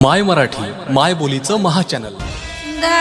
माय मराठी माय बोलीचं महाचॅनल द्या